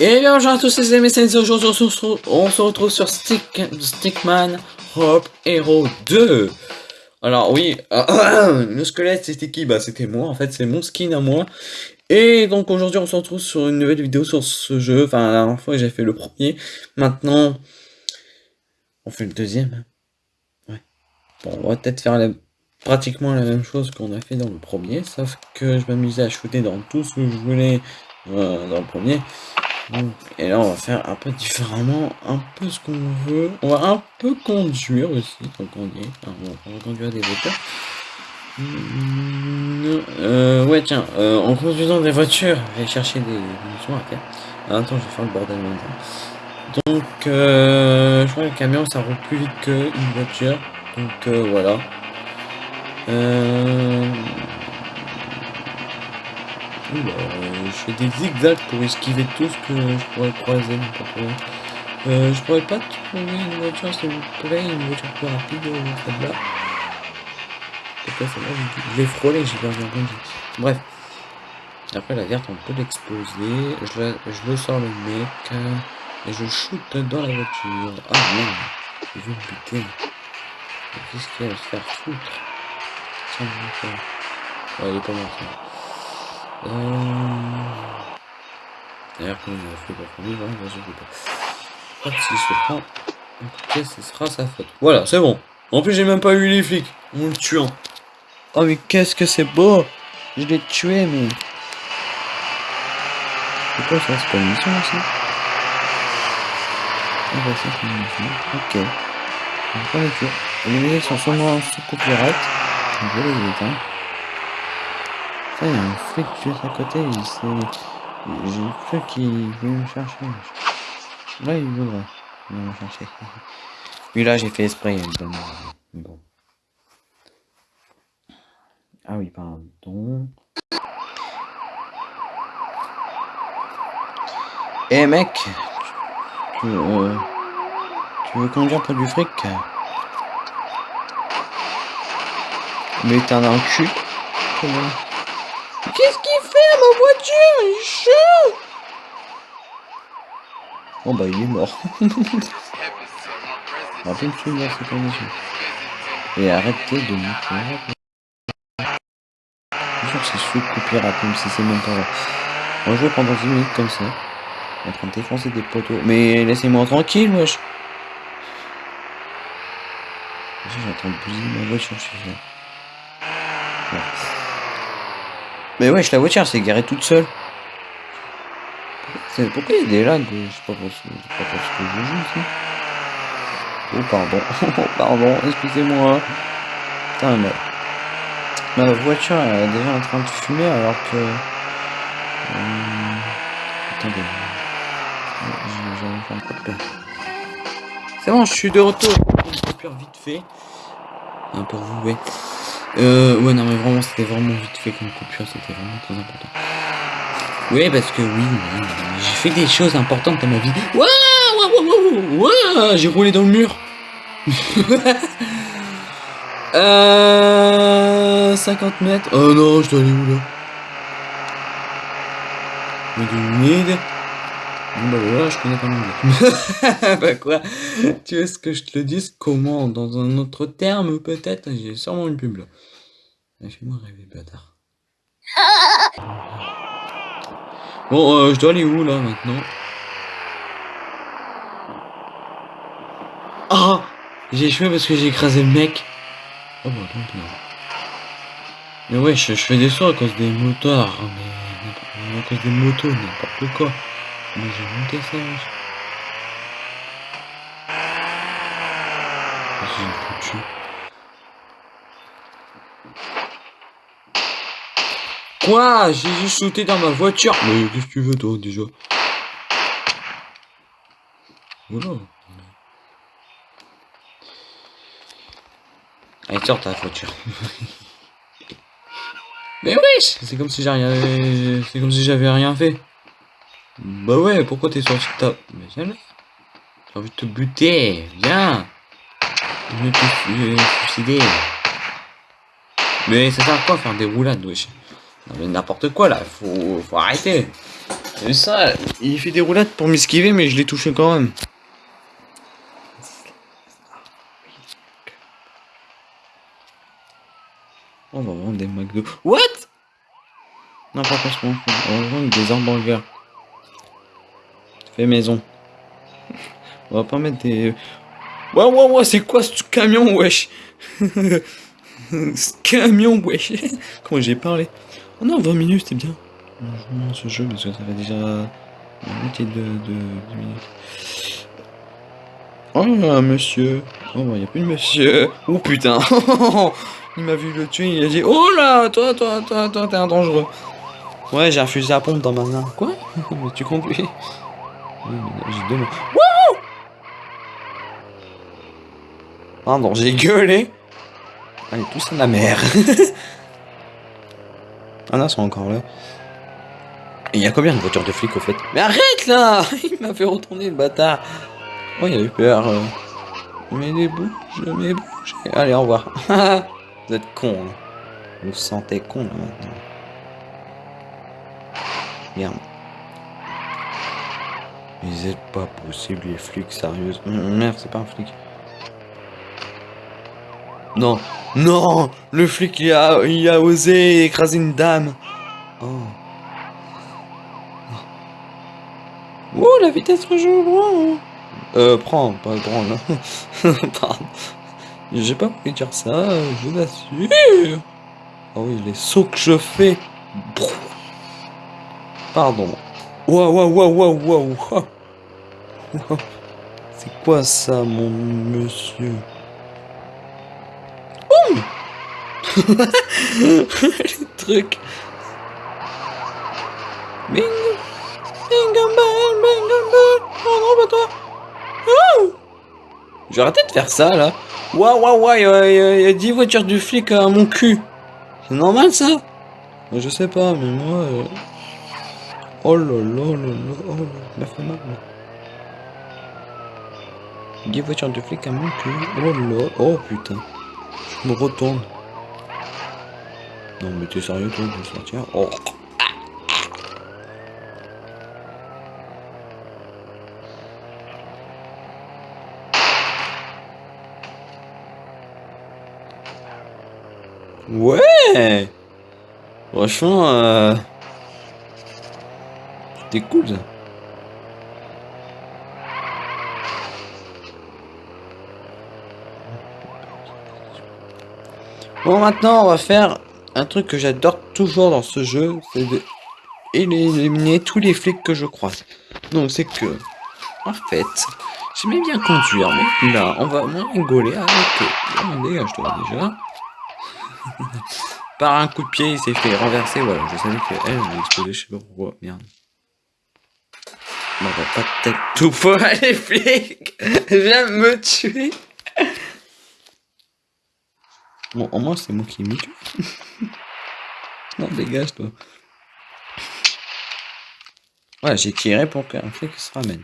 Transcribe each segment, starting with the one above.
Et bien bonjour à tous les amis, aujourd'hui on se retrouve- sur Stick, Stickman Hope Hero 2 Alors oui, le squelette c'était qui? Bah c'était moi, en fait c'est mon skin à moi. Et donc aujourd'hui on se retrouve sur une nouvelle vidéo sur ce jeu, enfin la dernière fois j'ai fait le premier, maintenant on fait le deuxième. Bon on va peut-être faire la- pratiquement la même chose qu'on a fait dans le premier, sauf que je m'amusais à shooter dans tout ce que je voulais euh, dans le premier. Donc, Et là, on va faire un peu différemment, un peu ce qu'on veut. On va un peu conduire aussi, tant qu'on y est. Bon, on va conduire des voitures. Hmm, Euh, ouais, tiens, euh, en conduisant des voitures, je vais chercher des munitions à terre. Ah, attends, je vais faire le bordel maintenant. Donc, euh, je crois que le camion, ça roule plus vite qu'une voiture. Donc, euh, voilà. Euh... Euh, je fais des zigzags pour esquiver tout ce que je pourrais croiser, je pourrais pas trouver une voiture, s'il vous plaît, une voiture plus rapide, je- je l'ai frôlé, j'ai de vie. Bref. Après, la verte, on peut l'exploser. Je, je le sors le mec. et je shoot dans la voiture. Ah merde, il veut me buter. Qu'est-ce qu'il va se faire foutre Tiens. Ouais, il est pas mort. Euh... D'ailleurs, comme il a fait pour premier, voilà, moi, je sais pas. Si je le prends, écoutez, ce sera sa faute. Voilà, c'est bon. En plus, j'ai même pas eu les flics. En le tuant. Oh, mais qu'est-ce que c'est beau Je l'ai tué, mais... C'est quoi ça? C'est pas une mission, aussi Ah bah, c'est une mission. Ok. On va pas les tuer. Les musiques sont sûrement sous copyright. Donc, je les éteindre. Ça, il y a un flic juste à côté. J'ai cru qu'il voulait me chercher. Là, il voudrait me chercher. Puis là, j'ai fait esprit, Bon. Ah oui, pardon. Eh mec, tu, euh, tu veux conduire pour du fric? Mais t'en as un cul Comment Qu'est-ce qu'il fait à ma voiture? Il est chaud Bon bah il est mort. Plus me suivre dans ces conditions. Et arrêtez de me faire. Je jure que c'est sous copyright même si c'est même pas vrai. On va jouer pendant 10 minutes comme ça. En train de défoncer des poteaux. Mais laissez-moi tranquille wesh. J'attends de bousiller ma voiture, je suis là. Mais wesh, la voiture s'est garée toute seule. C'est- Pourquoi il y a des lags sais pas pour ce, c'est pas pour que je joue ici. Oh pardon, oh pardon, excusez-moi. Putain, mais... Ma voiture elle est déjà en train de fumer alors que... Hum, Attendez. Je- J'avais fait un peu. C'est bon, je suis de retour. Une coupure vite fait. Hein, pour vous. Euh, ouais, non, mais vraiment, c'était vraiment vite fait comme coupure, c'était vraiment très important. Oui, parce que oui, j'ai fait des choses importantes dans ma vie. Waouh, waouh, waouh, j'ai roulé dans le mur. euh, 50 mètres. Oh non, je dois aller où là? Mais bah voilà, je connais pas mon Bah quoi? Tu veux ce que je te le dise? Comment? Dans un autre terme peut-être? J'ai sûrement une pub là. Fais-moi rêver, bâtard. Bon, euh, je dois aller où là maintenant? Ah J'ai échoué parce que j'ai écrasé le mec. Oh bah donc non. Mais ouais, je, fais des sauts à cause des motards, mais à cause des motos, n'importe quoi. Mais j'ai monté ça. Quoi? J'ai juste sauté dans ma voiture. Mais qu'est-ce que tu veux toi déjà? Voilà. Allez, sors ta voiture. Mais oui C'est comme si rien... C'est comme si j'avais rien fait. Bah ouais, pourquoi t'es sorti de ta... Mais viens. J'ai envie de te buter. Viens. Je vais te suicider. Mais ça sert à quoi faire des roulades, wesh? Non mais n'importe quoi là, faut, faut arrêter. Vu ça Il fait des roulades pour m'esquiver, mais je l'ai touché quand même. On va vendre des McDo. What? N'importe quoi, ce qu'on va vendre des hamburgers. Maison. On va pas mettre des... Ouais, ouais, ouais, c'est quoi ce camion, wesh? Ce camion, wesh? Comment j'ai parlé? Oh non, 20 minutes, c'était bien. Ce jeu parce que ça fait déjà la moitié de, de, minutes. Oh, monsieur. Oh, il a plus de monsieur. Oh putain. il m'a vu le tuer, il a dit Oh là, toi, toi, toi, toi, t'es un dangereux. Ouais, j'ai un fusil à pompe dans ma main. Quoi? Mais tu conduis j'ai deux mains. Wouh Pardon, j'ai gueulé. Allez, tous à la mer. ah non, ils sont encore là. Il y a combien de voitures de flics au fait? Mais arrête là Il m'a fait retourner le bâtard. Oh, il a eu peur. euh. Mais les bouges, mais bouges. Allez, au revoir. vous êtes con. Hein. Vous vous sentez con là maintenant. Merde. Mais c'est pas possible, les flics, sérieux. Merde, c'est pas un flic. Non, non, le flic il a, il a osé écraser une dame. Oh. Oh, la vitesse rejoue grand. Euh, prends, pas grand là. Pardon. J'ai pas voulu dire ça, je l'assure. Oh oui, les sauts que je fais. Pardon. Waouh, waouh, waouh, waouh, waouh. waouh. C'est quoi ça, mon monsieur? Les trucs. Bing. Bingo bell, bingo bell. Oh non, pas toi. Oh Je vais arrêter de faire ça là. Waouh, waouh, waouh, il y a 10 voitures du flic à mon cul. C'est normal ça? Je sais pas, mais moi. euh, Oh là là là là, oh là, ça fait mal. là. 10 voitures de flic à mon cul. Oh là, oh putain. Je me retourne. Non mais t'es sérieux toi de sortir? Oh Ouais Franchement, euh... c'était cool. Bon maintenant on va faire un truc que j'adore toujours dans ce jeu, c'est de éliminer tous les flics que je croise. Donc c'est que, en fait, j'aimais bien conduire, mais là, on va moins rigoler avec. Là, dégage-toi déjà. Par un coup de pied, il s'est fait renverser, voilà. Je savais qu'elle allait exploser, je sais pas pourquoi, merde. On va pas peut-être tout pour les flics Viens me tuer Bon, au moins, c'est moi qui me tue. non, dégage, toi. Ouais, j'ai tiré pour qu'un flic se ramène.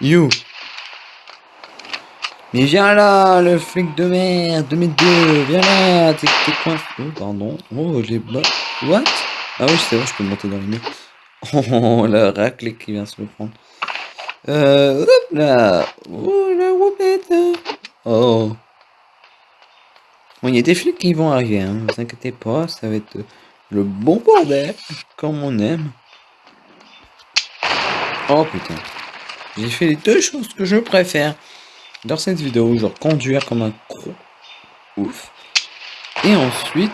You Mais viens là, le flic de merde, de mes deux, viens là, t'es coincé. Oh, pardon. Oh, j'ai. What? Ah oui, c'est vrai, je peux monter dans les murs. Oh, la raclée qui vient se le prendre. Euh, hop là. Oh, la whoopette. Oh. Bon, il y a des flics qui vont arriver, hein. Vous inquiétez pas, ça va être le bon bordel, comme on aime. Oh putain. J'ai fait les deux choses que je préfère dans cette vidéo, genre conduire comme un gros ouf. Et ensuite,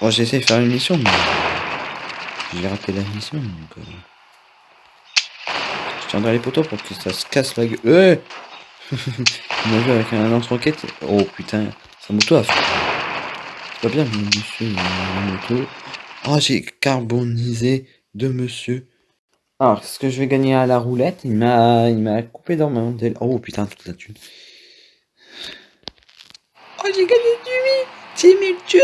bon, j'ai essayé de faire une mission, mais j'ai raté la mission, donc euh, Je tiendrai les poteaux pour que ça se casse la gueule. Euh On a vu avec un lance-roquette. Oh putain, sa moto a fait. C'est pas bien, monsieur, la moto. Oh, j'ai carbonisé de monsieur. Alors, est-ce que je vais gagner à la roulette? Il m'a il m'a coupé dans ma modèle. Oh putain, toute la thune. Oh, j'ai gagné du 10 000 thunes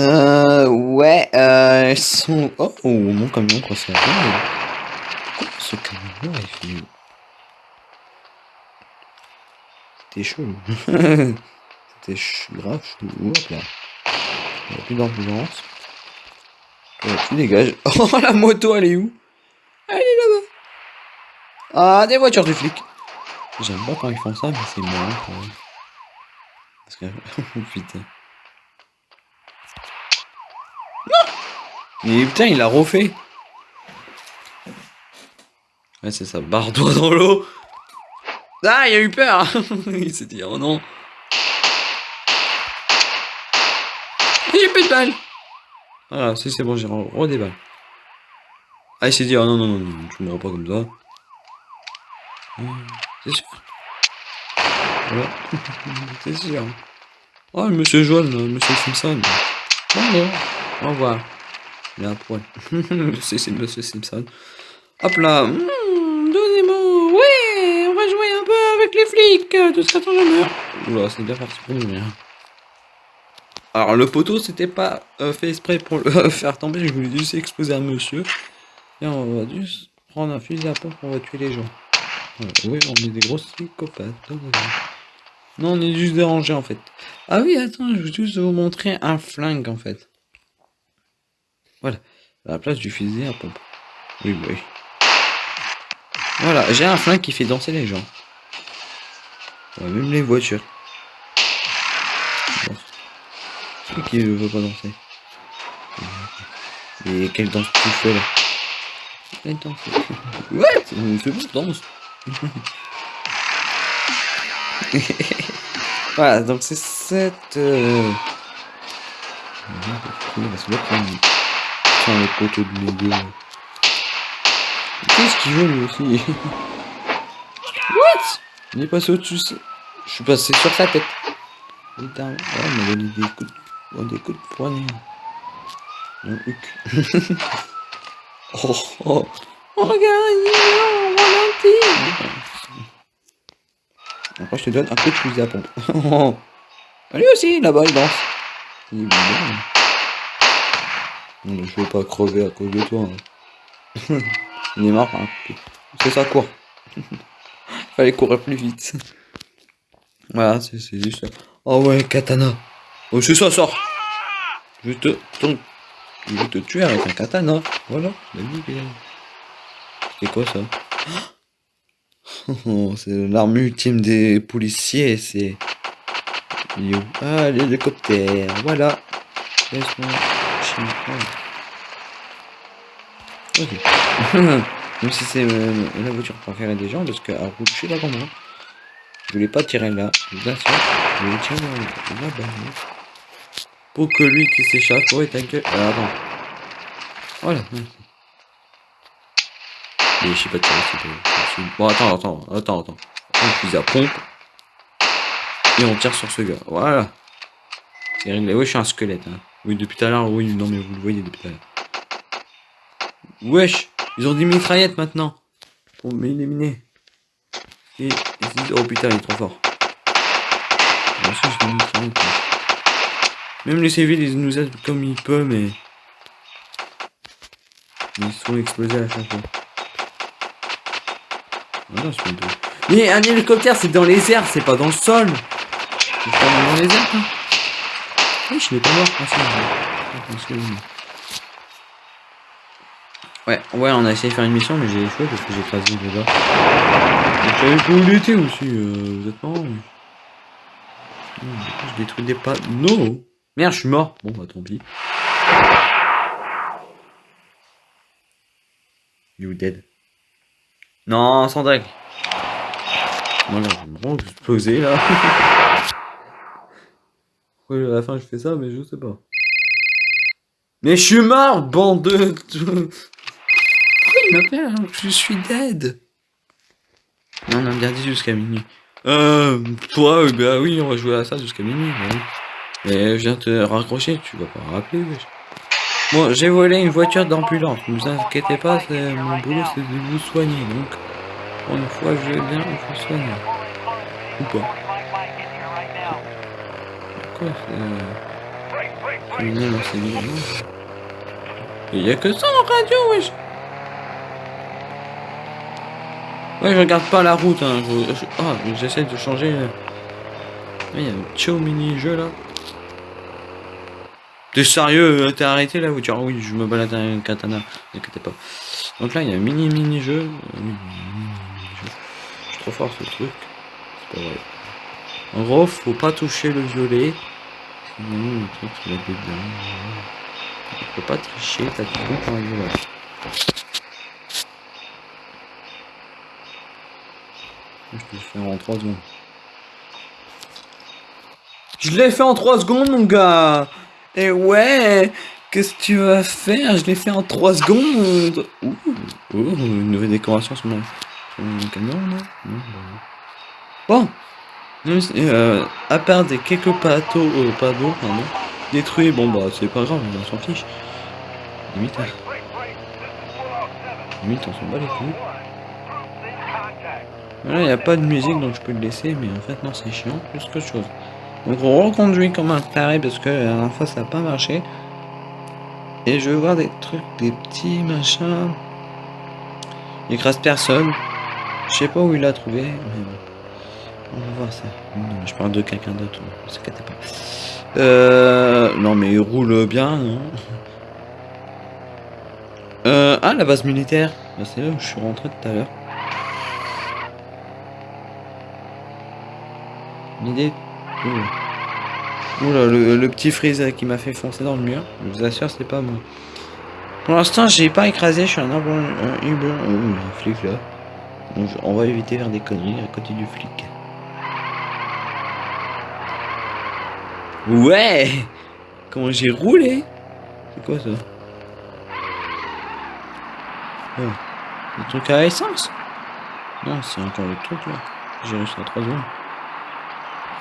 Euh, ouais, euh, sont... Oh, oh, mon camion, quoi, c'est ce camion-là, il fait... C'était chaud. C'était ch... grave chaud. Hop là. Il n'y a plus d'ambulance. Ouais, tu dégages. Oh, la moto, elle est où? Elle est là-bas. Ah, des voitures de flics. J'aime pas quand ils font ça, mais c'est marrant quand même. Parce que... Putain. Mais putain, il a refait. Ouais, c'est ça, barre-toi dans l'eau. Ah, il a eu peur. il s'est dit, oh non. J'ai plus de balles. Ah, si c'est bon, j'ai re balles. Ah, il s'est dit, oh non, non, non, non, tu mourras pas comme ça. C'est sûr. Voilà. c'est sûr. Oh, monsieur jaune, monsieur Simpson. Bon, au revoir. Un poil. c'est Monsieur Simpson. Hop là. Mmh, Donnez-moi. Ouais, on va jouer un peu avec les flics. Tout ce je meurs. Oula, c'est bien parti pour nous. Hein. Alors, le poteau, c'était pas euh, fait exprès pour le faire tomber. Je voulais juste exposer un monsieur. Et on va juste prendre un fusil à pompe. Va tuer les gens. oui, on est des gros psychopathes. Non, on est juste dérangé en fait. Ah oui, attends, je veux juste vous montrer un flingue en fait. Voilà, à la place du fusil à pompe. Oui, oui. Voilà, j'ai un flingue qui fait danser les gens. même les voitures. Qui ne veut pas danser Et quelle danse tu fais là? Quelle danse? Ouais, c'est bon, danse. voilà, donc c'est cette... Euh... les poteaux de Lego. Qu'est-ce qu'il veut lui aussi What Il est passé au-dessus. Je suis passé sur sa tête. Putain, ouais, il m'a donné des coups de, des coups de poignet. Le huc. oh, oh. oh, regarde, il est là, ralenti. Après, je te donne un coup de fusil à pompe. Lui aussi, là-bas, il danse. Il est bien. Je veux pas crever à cause de toi. Hein. Il est marre, hein. C'est ça, quoi. Fallait courir plus vite. Voilà, c'est juste ça. Oh ouais, katana. Oh, c'est ça, sort. Je te... Je vais te tuer avec un katana. Voilà, C'est quoi ça? C'est l'arme ultime des policiers, c'est... Ah, l'hélicoptère, voilà. Ok. Même si c'est euh, la voiture préférée des gens, parce qu'à route, je suis là comment. Je voulais pas tirer là, vous assure. Je voulais tirer là-bas. Pour que lui qui s'échappe, ouais, ta gueule. Ah, attends. Voilà. Et je sais pas tirer, Bon, attends, attends, attends, attends. On fusil à pompe. Et on tire sur ce gars. Voilà. C'est réglé. Ouais, je suis un squelette. Hein. Oui, depuis tout à l'heure, oui, non, mais vous le voyez depuis tout à l'heure. Wesh, ils ont des mitraillettes maintenant. Pour m'éliminer. Et, et oh putain, il est trop fort. Même les civils, ils nous aident comme ils peuvent, mais... Ils sont explosés à chaque fois. Voilà, mais un hélicoptère, c'est dans les airs, c'est pas dans le sol. C'est pas dans les airs, quoi. Oui, je l'ai pas mort. Ouais, ouais, on a essayé de faire une mission, mais j'ai échoué parce que j'ai écrasé déjà. Vous savez pas où il était aussi, euh, vous êtes marrant. Je détruis des pas. Non Merde, je suis mort. Bon, bah tant pis. You dead. Non, sans deck. Voilà, je vais me exploser là. à la fin je fais ça, mais je sais pas. Mais je suis mort, bande de... Pourquoi il m'appelle alors que je suis dead? Non, on a bien dit jusqu'à minuit. Euh, toi, bah oui, on va jouer à ça jusqu'à minuit, bah oui. Mais je viens te raccrocher, tu vas pas rappeler, wesh. Bon, j'ai volé une voiture d'ambulance, ne vous inquiétez pas, c'est- mon boulot c'est de vous soigner, donc... Pour une fois, je vais bien vous soigner. Ou pas. C'est... Vidéos. Il y a que ça en radio, wesh Ouais, je regarde pas la route, hein. je- je- Ah, mais j'essaie de changer... euh. Ouais, il y a un petit mini-jeu, là. T'es sérieux euh, T'es arrêté, la voiture Oui, je me balade avec un katana, ne inquiétez pas. Donc là, il y a un. Euh, mini-mini-jeu. Je suis trop fort, ce truc. C'est pas vrai. En gros, faut pas toucher le violet. Sinon, le truc, il va être dedans. Faut pas tricher, t'as tout bon pour un violet. Je te le fais en 3 secondes. Je l'ai fait en 3 secondes, mon gars Et ouais Qu'est-ce que tu vas faire? Je l'ai fait en 3 secondes Ouh, ouh, une nouvelle décoration sur mon, sur mon camion, là bah, Bon euh, À part des quelques patos, euh, pardon, détruits, bon bah c'est pas grave, on s'en fiche. Limite, hein. limite on s'en bat les couilles. Voilà, il n'y a pas de musique donc je peux le laisser, mais en fait non c'est chiant plus que chose. Donc on reconduit comme un taré parce que la dernière fois ça n'a pas marché. Et je veux voir des trucs, des petits machins. Il écrase personne. Je sais pas où il l'a trouvé, mais bon. On va voir ça. Non, je parle de quelqu'un d'autre, ne pas. Euh, non mais il roule bien, non euh, Ah, la base militaire. Bah, c'est là où je suis rentré tout à l'heure. Une idée Ouh. Oula, le, petit freeze qui m'a fait foncer dans le mur. Je vous assure, c'est pas moi. Pour l'instant, j'ai pas écrasé, je suis un arbre. Un y a un flic là. On va éviter faire des conneries à côté du flic. Ouais Comment j'ai roulé C'est quoi ça Oh. Le truc à essence Non, c'est encore le truc là. J'ai réussi à 3 secondes.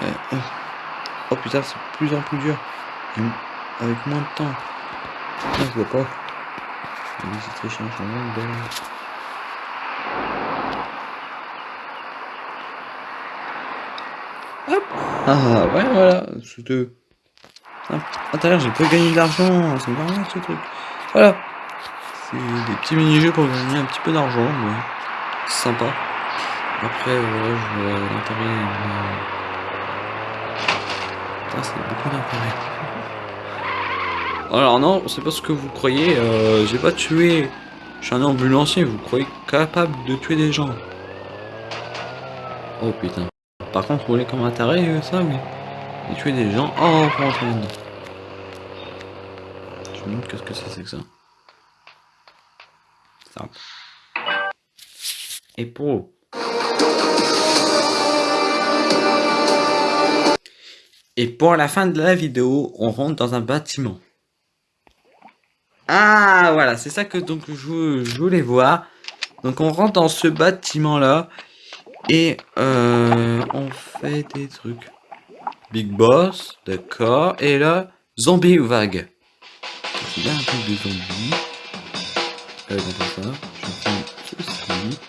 Euh, euh. Oh putain, c'est plus en plus dur. Avec moins de temps. Putain, je vois pas. C'est très chiant, je Hop Ah ouais, voilà, c'était... Ah, l'heure, j'ai pas gagné de l'argent, c'est mal ce truc. Voilà. C'est des petits mini-jeux pour gagner un petit peu d'argent, mais c'est sympa. Après, voilà, je vois l'intérêt... euh, Putain, c'est beaucoup d'intérêt. Alors non, c'est pas ce que vous croyez, euh, j'ai pas tué. Je suis un ambulancier, vous croyez capable de tuer des gens? Oh putain. Par contre, rouler comme un taré, ça oui. Et tuer des gens, oh dedans. Je me demande qu'est-ce que c'est que ça. Et pour... Et pour la fin de la vidéo, on rentre dans un bâtiment. Ah, voilà, c'est ça que donc je, je voulais voir. Donc on rentre dans ce bâtiment-là. Et euh, on fait des trucs. Big Boss, d'accord. Et là, zombie vague. Il y a un truc de zombie. Euh, dans ça, je prends ceci.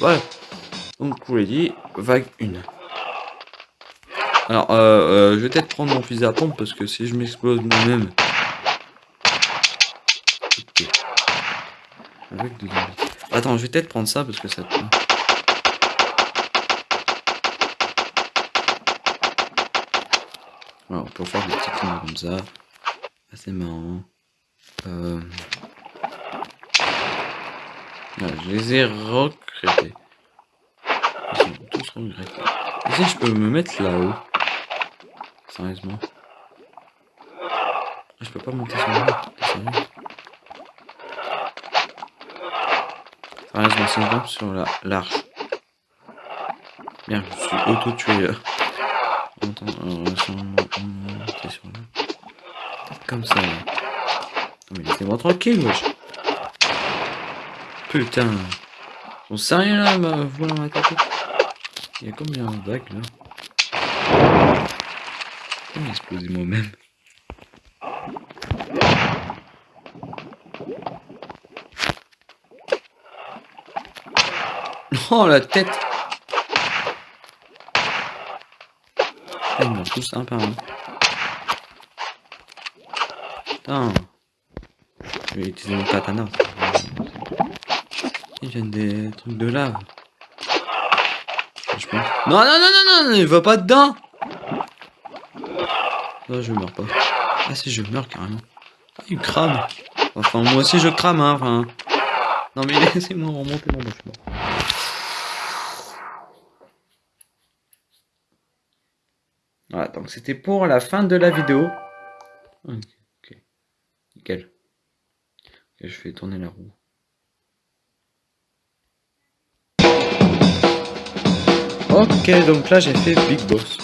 Voilà. Donc, vous l'ai dit, vague 1. Alors, euh, euh, je vais peut-être prendre mon fusil à pompe parce que si je m'explose moi-même. Ok. Avec des zombies. Attends, je vais peut-être prendre ça parce que ça. Voilà, on peut faire des petits trucs comme ça. Assez marrant. Euh... Je les ai recréés. Ils sont tous regrettés. Et si je peux me mettre là-haut Sérieusement. Je peux pas monter sur le Sérieusement, si je grimpe sur la- l'arche. Bien, je suis auto-tué. Euh, là. Comme ça. Non mais laissez-moi tranquille, wesh. Putain. On sait rien là, ma voilà ma. Il y a combien de bagues là? J'ai explosé moi-même? Oh la tête Ils meurent tous un par un. Putain Je vais utiliser mon katana. Il vient des trucs de lave. Non, non, non, non, non, il va pas dedans Non, je meurs pas. Ah si, je meurs carrément. Il crame. Enfin, moi aussi je crame, hein. Non mais laissez-moi remonter mon bâtiment. Voilà, donc c'était pour la fin de la vidéo. Ok, nickel. je fais tourner la roue. Ok, donc là j'ai fait Big Boss.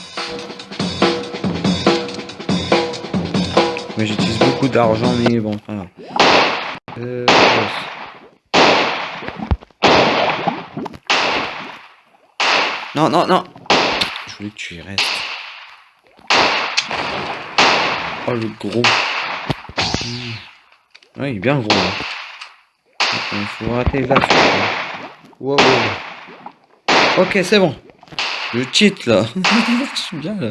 Mais j'utilise beaucoup d'argent, mais bon, enfin... Euh, non, non, non Je voulais que tu y restes. Oh, le gros. Ouais, il est bien gros. Il faut rater là. Wow, Ok, c'est bon. Je cheat là. je suis bien là.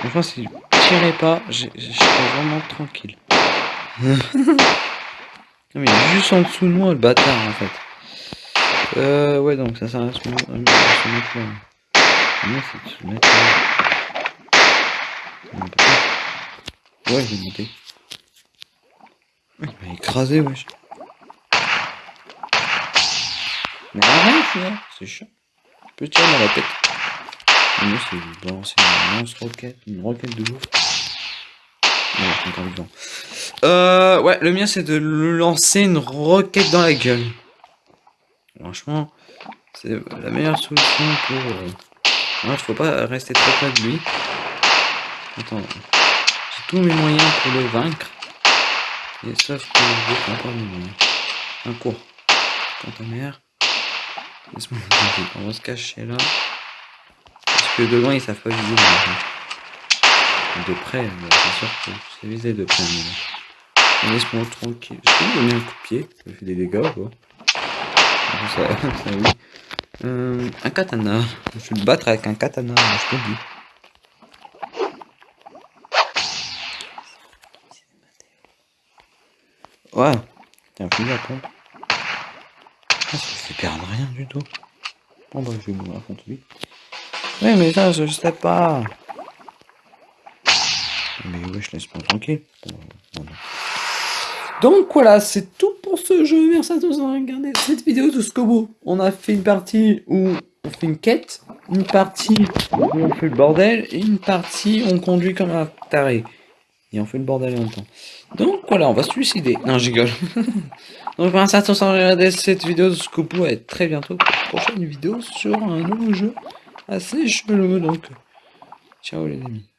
Franchement, si je tirais pas, je serais vraiment tranquille. non, mais il est juste en dessous de moi, le bâtard en fait. Euh, ouais, donc ça sert à se mettre là. Comment c'est de se mettre là Ouais, je vais monter. Il m'a écrasé, wesh. Mais arrête, là, c'est chiant. Je peux tirer dans la tête. Mais c'est balancer une lance roquette, une roquette de ouf. Non, encore vivant. Euh, ouais, le mien c'est de lancer une roquette dans la gueule. Franchement, c'est la meilleure solution pour. Euh... il faut pas rester trop près de lui. Attends tous mes moyens pour le vaincre. Et sauf que je pas mes moyens. Un cours. Conteneur. Laisse-moi On va se cacher là. Parce que de loin ils savent pas viser. De près, c'est sûr que c'est visé de près. Laisse-moi tranquille. Je peux lui donner un coup de pied. Ça fait des dégâts quoi. Ça, ça oui. Euh, un katana. Je vais le battre avec un katana, je peux dire. Ouais. Tiens, plus la pompe. Ah, ça fait perdre rien du tout. Bon bah je vais vous raconter lui. Oui mais ça je sais pas. Mais ouais je laisse pas tranquille. Donc voilà, c'est tout pour ce jeu. Merci à tous d'avoir regardé cette vidéo de Scobo. On a fait une partie où on fait une quête, une partie où on fait le bordel, et une partie où on conduit comme un taré. On fait le bordel en même temps. Donc voilà, on va se suicider. Non, je rigole. Donc merci à tous d'avoir regardé cette vidéo de Scoopou et très bientôt pour une prochaine vidéo sur un nouveau jeu assez chelou. Donc, ciao les amis.